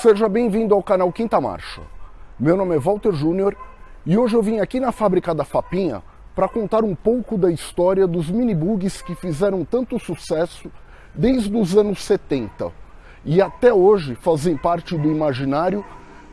Seja bem-vindo ao canal Quinta Marcha. Meu nome é Walter Júnior e hoje eu vim aqui na fábrica da Fapinha para contar um pouco da história dos minibugs que fizeram tanto sucesso desde os anos 70 e até hoje fazem parte do imaginário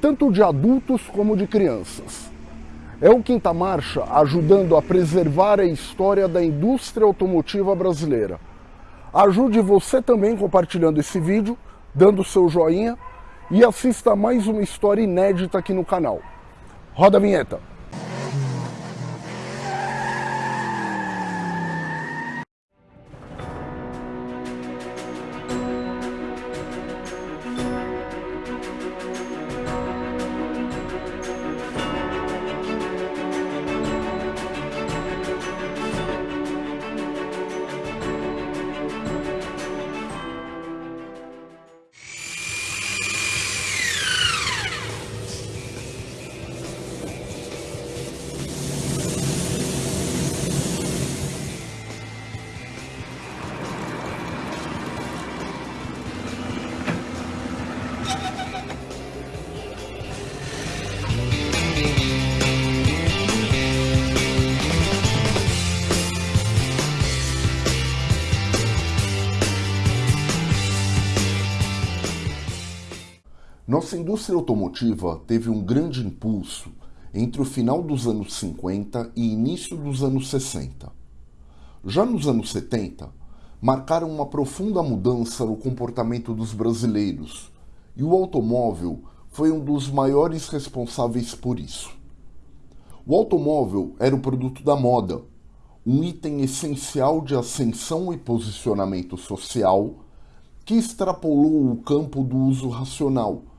tanto de adultos como de crianças. É o Quinta Marcha ajudando a preservar a história da indústria automotiva brasileira. Ajude você também compartilhando esse vídeo, dando seu joinha e assista mais uma história inédita aqui no canal. Roda a vinheta! Nossa indústria automotiva teve um grande impulso entre o final dos anos 50 e início dos anos 60. Já nos anos 70, marcaram uma profunda mudança no comportamento dos brasileiros, e o automóvel foi um dos maiores responsáveis por isso. O automóvel era o produto da moda, um item essencial de ascensão e posicionamento social que extrapolou o campo do uso racional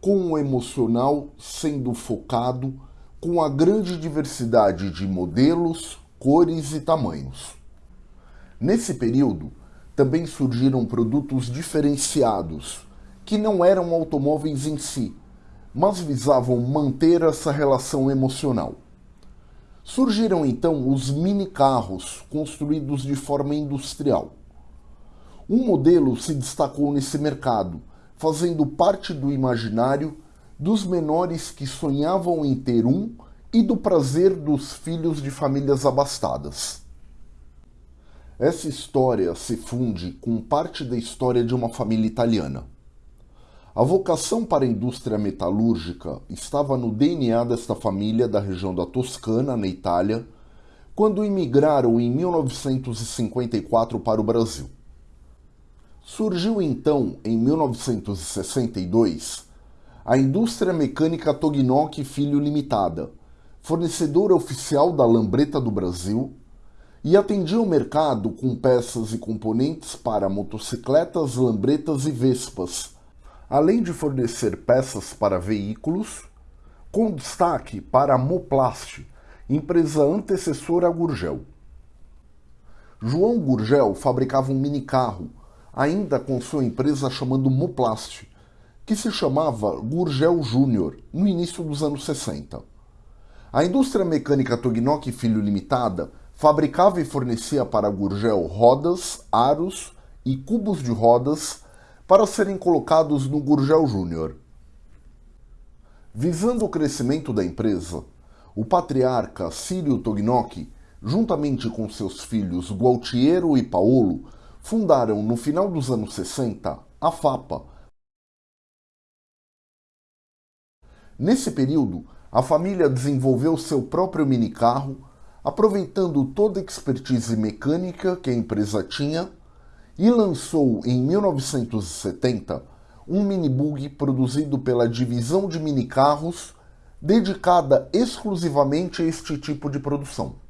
com o emocional sendo focado com a grande diversidade de modelos, cores e tamanhos. Nesse período, também surgiram produtos diferenciados, que não eram automóveis em si, mas visavam manter essa relação emocional. Surgiram então os mini carros, construídos de forma industrial. Um modelo se destacou nesse mercado, fazendo parte do imaginário dos menores que sonhavam em ter um e do prazer dos filhos de famílias abastadas. Essa história se funde com parte da história de uma família italiana. A vocação para a indústria metalúrgica estava no DNA desta família da região da Toscana, na Itália, quando imigraram em 1954 para o Brasil. Surgiu então, em 1962, a Indústria Mecânica Tognocchi Filho Limitada, fornecedora oficial da lambreta do Brasil, e atendia o mercado com peças e componentes para motocicletas, lambretas e vespas, além de fornecer peças para veículos, com destaque para a Moplast, empresa antecessora a Gurgel. João Gurgel fabricava um minicarro ainda com sua empresa chamando Moplast, que se chamava Gurgel Júnior no início dos anos 60. A indústria mecânica Tognocchi Filho Limitada fabricava e fornecia para Gurgel rodas, aros e cubos de rodas para serem colocados no Gurgel Júnior. Visando o crescimento da empresa, o patriarca Círio Tognocchi, juntamente com seus filhos Gualtiero e Paolo, fundaram no final dos anos 60 a FAPA. Nesse período, a família desenvolveu seu próprio minicarro, aproveitando toda a expertise mecânica que a empresa tinha, e lançou em 1970 um minibug produzido pela divisão de minicarros dedicada exclusivamente a este tipo de produção.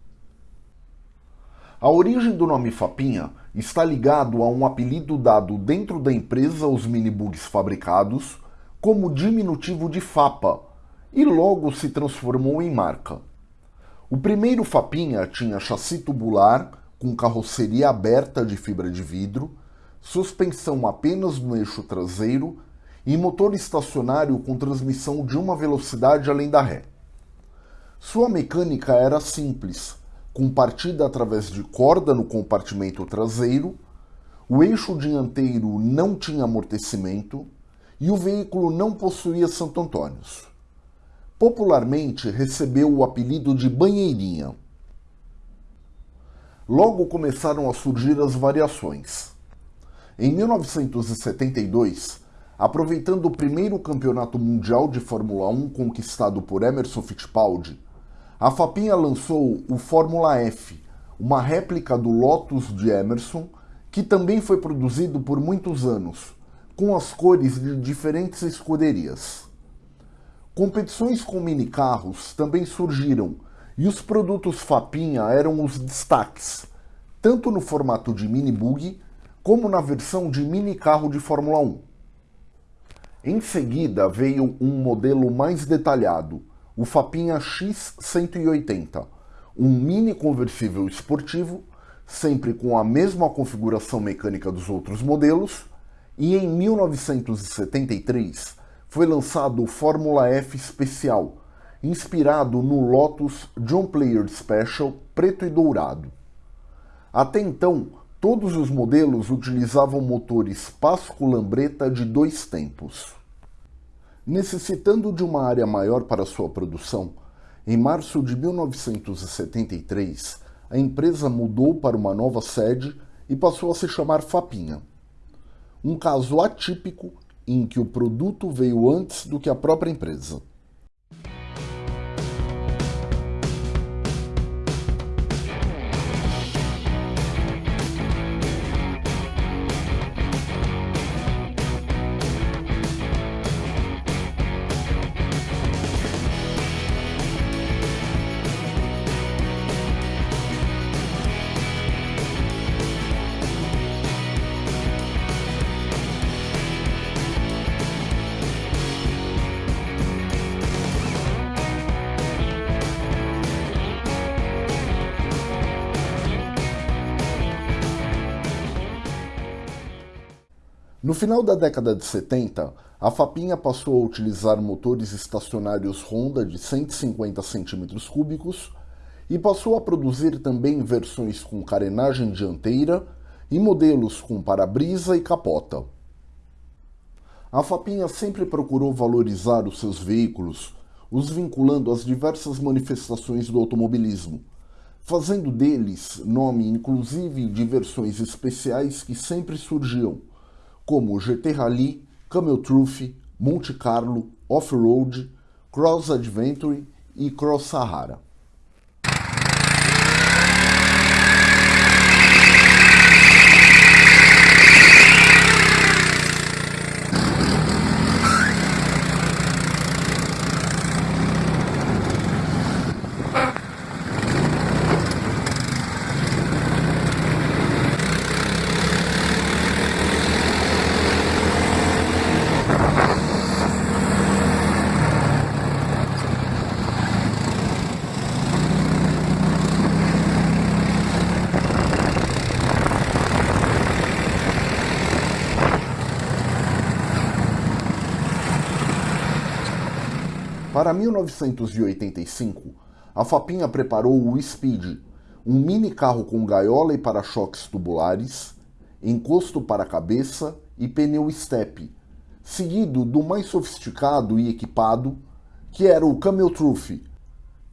A origem do nome Fapinha está ligado a um apelido dado dentro da empresa aos minibugs fabricados como diminutivo de Fapa e logo se transformou em marca. O primeiro Fapinha tinha chassi tubular com carroceria aberta de fibra de vidro, suspensão apenas no eixo traseiro e motor estacionário com transmissão de uma velocidade além da ré. Sua mecânica era simples, com partida através de corda no compartimento traseiro, o eixo dianteiro não tinha amortecimento e o veículo não possuía Santo Antônios. Popularmente recebeu o apelido de Banheirinha. Logo começaram a surgir as variações. Em 1972, aproveitando o primeiro campeonato mundial de Fórmula 1 conquistado por Emerson Fittipaldi, a Fapinha lançou o Fórmula F, uma réplica do Lotus de Emerson, que também foi produzido por muitos anos, com as cores de diferentes escuderias. Competições com minicarros também surgiram e os produtos Fapinha eram os destaques, tanto no formato de mini bug como na versão de mini carro de Fórmula 1. Em seguida veio um modelo mais detalhado, o Fapinha X180, um mini conversível esportivo, sempre com a mesma configuração mecânica dos outros modelos, e em 1973 foi lançado o Fórmula F Especial, inspirado no Lotus John Player Special preto e dourado. Até então, todos os modelos utilizavam motores Pasco Lambreta de dois tempos. Necessitando de uma área maior para sua produção, em março de 1973, a empresa mudou para uma nova sede e passou a se chamar Fapinha. Um caso atípico em que o produto veio antes do que a própria empresa. No final da década de 70, a Fapinha passou a utilizar motores estacionários Honda de 150 cm3 e passou a produzir também versões com carenagem dianteira e modelos com para-brisa e capota. A Fapinha sempre procurou valorizar os seus veículos, os vinculando às diversas manifestações do automobilismo, fazendo deles nome inclusive de versões especiais que sempre surgiam, como GT Rally, Camel Truth, Monte Carlo, Off-Road, Cross Adventure e Cross Sahara. Para 1985, a Fapinha preparou o Speed, um mini carro com gaiola e para-choques tubulares, encosto para cabeça e pneu step, seguido do mais sofisticado e equipado, que era o Camel Truth.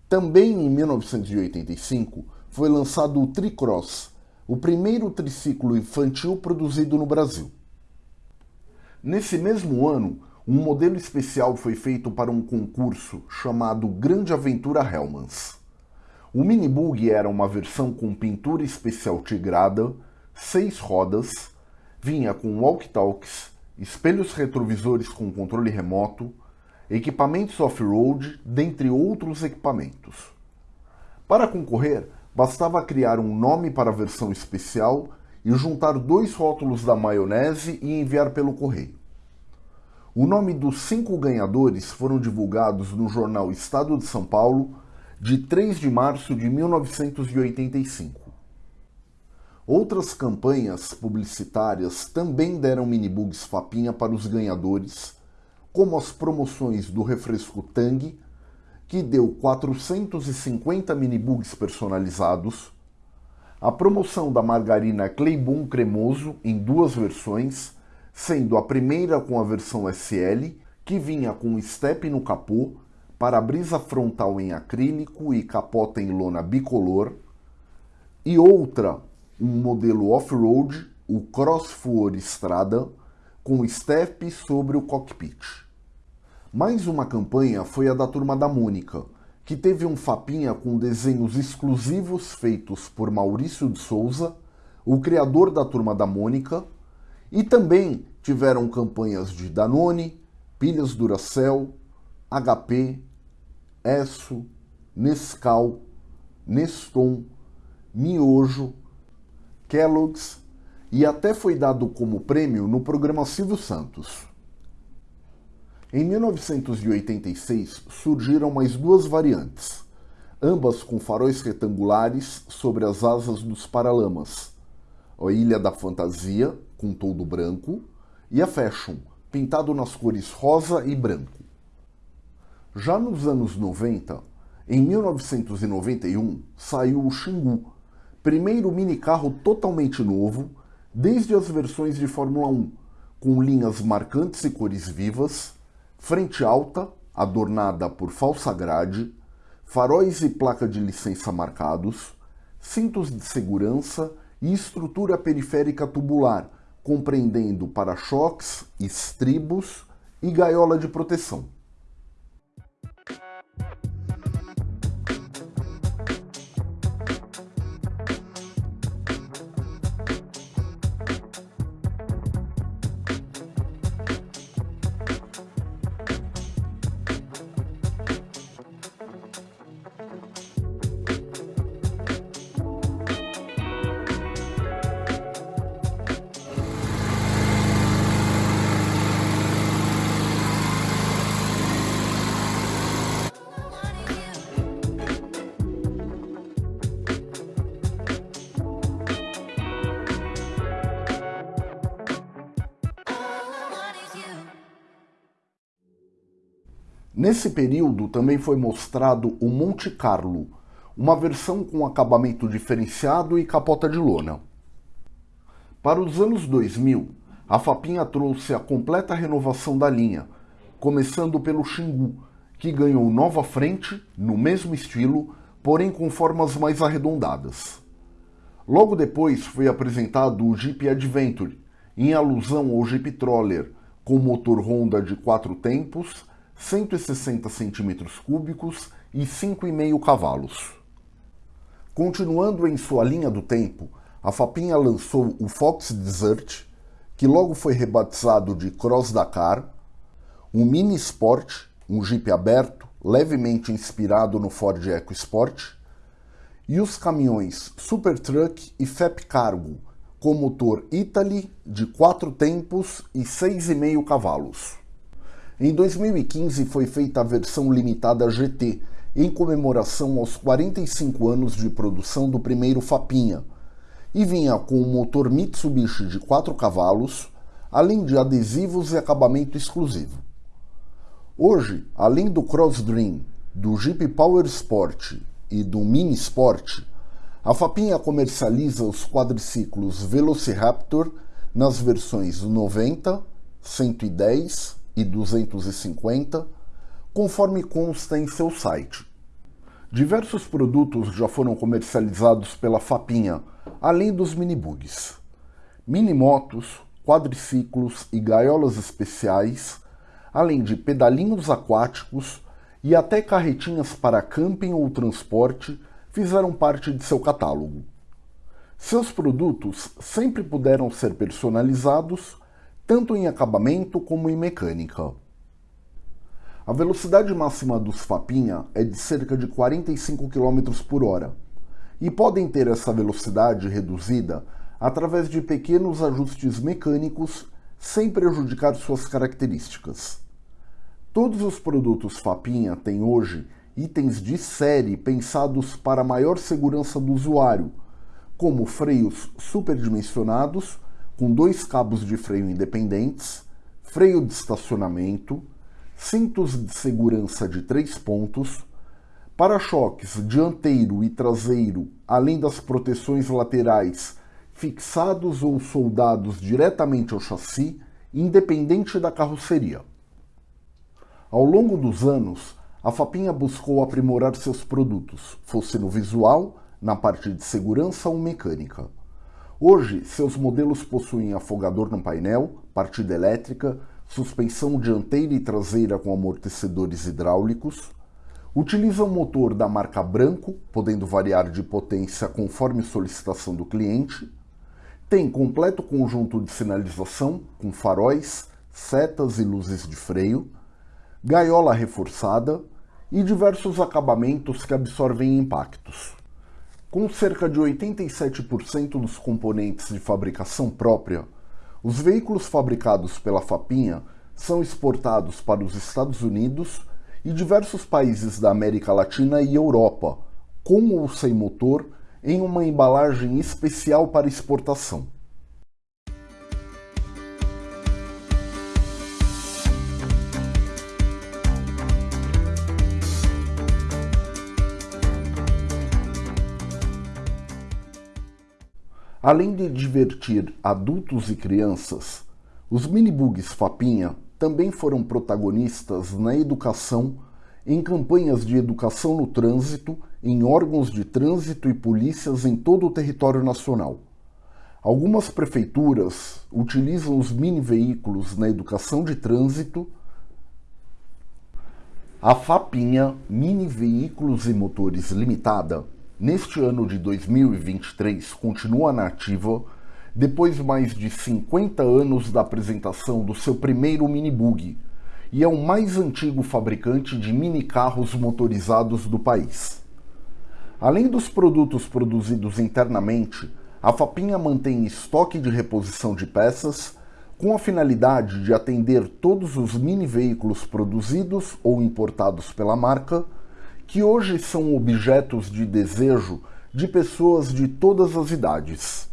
Também em 1985 foi lançado o Tricross, o primeiro triciclo infantil produzido no Brasil. Nesse mesmo ano, um modelo especial foi feito para um concurso chamado Grande Aventura Hellmans. O minibug era uma versão com pintura especial tigrada, seis rodas, vinha com walkie-talkies, espelhos retrovisores com controle remoto, equipamentos off-road, dentre outros equipamentos. Para concorrer, bastava criar um nome para a versão especial e juntar dois rótulos da maionese e enviar pelo correio. O nome dos cinco ganhadores foram divulgados no jornal Estado de São Paulo de 3 de março de 1985. Outras campanhas publicitárias também deram minibugs Fapinha para os ganhadores, como as promoções do refresco Tang, que deu 450 minibugs personalizados, a promoção da margarina Cleibon cremoso em duas versões, sendo a primeira com a versão SL, que vinha com step no capô, para-brisa frontal em acrílico e capota em lona bicolor, e outra, um modelo off-road, o Crossfour Strada, com step sobre o cockpit. Mais uma campanha foi a da Turma da Mônica, que teve um fapinha com desenhos exclusivos feitos por Maurício de Souza, o criador da Turma da Mônica, e também tiveram campanhas de Danone, pilhas Duracell, HP, Esso, Nescau, Neston, Miojo, Kellogg's e até foi dado como prêmio no programa Silvio Santos. Em 1986 surgiram mais duas variantes, ambas com faróis retangulares sobre as asas dos paralamas. A Ilha da Fantasia, com todo branco, e a Fashion, pintado nas cores rosa e branco. Já nos anos 90, em 1991, saiu o Xingu, primeiro minicarro totalmente novo, desde as versões de Fórmula 1, com linhas marcantes e cores vivas, frente alta, adornada por falsa grade, faróis e placa de licença marcados, cintos de segurança e estrutura periférica tubular, compreendendo para-choques, estribos e gaiola de proteção. Nesse período também foi mostrado o Monte Carlo, uma versão com acabamento diferenciado e capota de lona. Para os anos 2000, a Fapinha trouxe a completa renovação da linha, começando pelo Xingu, que ganhou nova frente, no mesmo estilo, porém com formas mais arredondadas. Logo depois foi apresentado o Jeep Adventure, em alusão ao Jeep Troller, com motor Honda de quatro tempos 160 centímetros cúbicos e 5,5 cavalos. Continuando em sua linha do tempo, a Fapinha lançou o Fox Desert, que logo foi rebatizado de Cross Dakar, um Mini Sport, um Jeep aberto, levemente inspirado no Ford EcoSport, e os caminhões Super Truck e FEP Cargo, com motor Italy de 4 tempos e 6,5 cavalos. Em 2015 foi feita a versão limitada GT, em comemoração aos 45 anos de produção do primeiro Fapinha, e vinha com um motor Mitsubishi de 4 cavalos, além de adesivos e acabamento exclusivo. Hoje, além do Cross Dream, do Jeep Power Sport e do Mini Sport, a Fapinha comercializa os quadriciclos Velociraptor nas versões 90, 110 e 250, conforme consta em seu site. Diversos produtos já foram comercializados pela Fapinha, além dos minibugs. Minimotos, quadriciclos e gaiolas especiais, além de pedalinhos aquáticos e até carretinhas para camping ou transporte fizeram parte de seu catálogo. Seus produtos sempre puderam ser personalizados tanto em acabamento como em mecânica. A velocidade máxima dos Fapinha é de cerca de 45 km por hora, e podem ter essa velocidade reduzida através de pequenos ajustes mecânicos sem prejudicar suas características. Todos os produtos Fapinha têm hoje itens de série pensados para maior segurança do usuário, como freios superdimensionados com dois cabos de freio independentes, freio de estacionamento, cintos de segurança de três pontos, para-choques dianteiro e traseiro, além das proteções laterais fixados ou soldados diretamente ao chassi independente da carroceria. Ao longo dos anos, a Fapinha buscou aprimorar seus produtos, fosse no visual, na parte de segurança ou mecânica. Hoje, seus modelos possuem afogador no painel, partida elétrica, suspensão dianteira e traseira com amortecedores hidráulicos, utilizam motor da marca Branco, podendo variar de potência conforme solicitação do cliente, tem completo conjunto de sinalização com faróis, setas e luzes de freio, gaiola reforçada e diversos acabamentos que absorvem impactos. Com cerca de 87% dos componentes de fabricação própria, os veículos fabricados pela Fapinha são exportados para os Estados Unidos e diversos países da América Latina e Europa, com ou sem motor, em uma embalagem especial para exportação. Além de divertir adultos e crianças, os minibugs Fapinha também foram protagonistas na educação, em campanhas de educação no trânsito, em órgãos de trânsito e polícias em todo o território nacional. Algumas prefeituras utilizam os mini veículos na educação de trânsito. A FAPinha Mini Veículos e Motores Limitada, neste ano de 2023, continua nativa depois de mais de 50 anos da apresentação do seu primeiro minibug, e é o mais antigo fabricante de mini carros motorizados do país. Além dos produtos produzidos internamente, a Fapinha mantém estoque de reposição de peças com a finalidade de atender todos os mini veículos produzidos ou importados pela marca, que hoje são objetos de desejo de pessoas de todas as idades.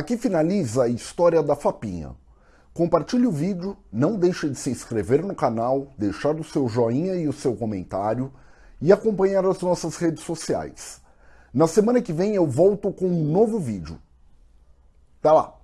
Aqui finaliza a história da Fapinha. Compartilhe o vídeo, não deixe de se inscrever no canal, deixar o seu joinha e o seu comentário e acompanhar as nossas redes sociais. Na semana que vem eu volto com um novo vídeo. Até lá!